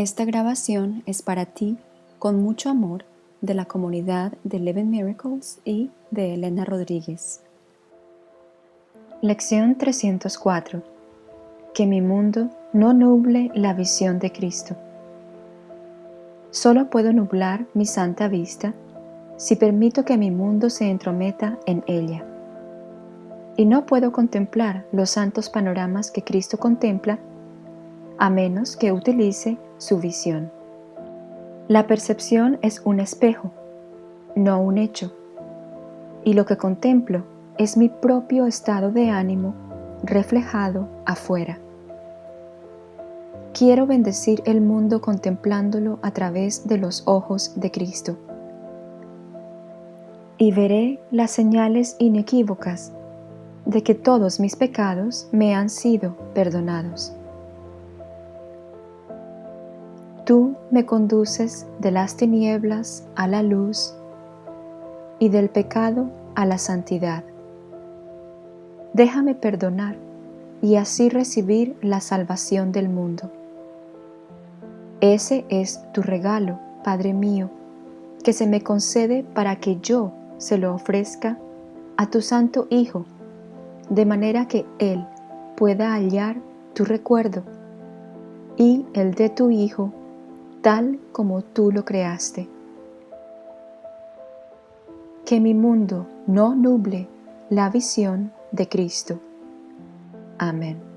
Esta grabación es para ti con mucho amor de la comunidad de Eleven Miracles y de Elena Rodríguez. Lección 304 Que mi mundo no nuble la visión de Cristo. Solo puedo nublar mi santa vista si permito que mi mundo se entrometa en ella. Y no puedo contemplar los santos panoramas que Cristo contempla a menos que utilice su visión. La percepción es un espejo, no un hecho, y lo que contemplo es mi propio estado de ánimo reflejado afuera. Quiero bendecir el mundo contemplándolo a través de los ojos de Cristo. Y veré las señales inequívocas de que todos mis pecados me han sido perdonados. Me conduces de las tinieblas a la luz y del pecado a la santidad. Déjame perdonar y así recibir la salvación del mundo. Ese es tu regalo, Padre mío, que se me concede para que yo se lo ofrezca a tu Santo Hijo, de manera que Él pueda hallar tu recuerdo y el de tu Hijo tal como tú lo creaste. Que mi mundo no nuble la visión de Cristo. Amén.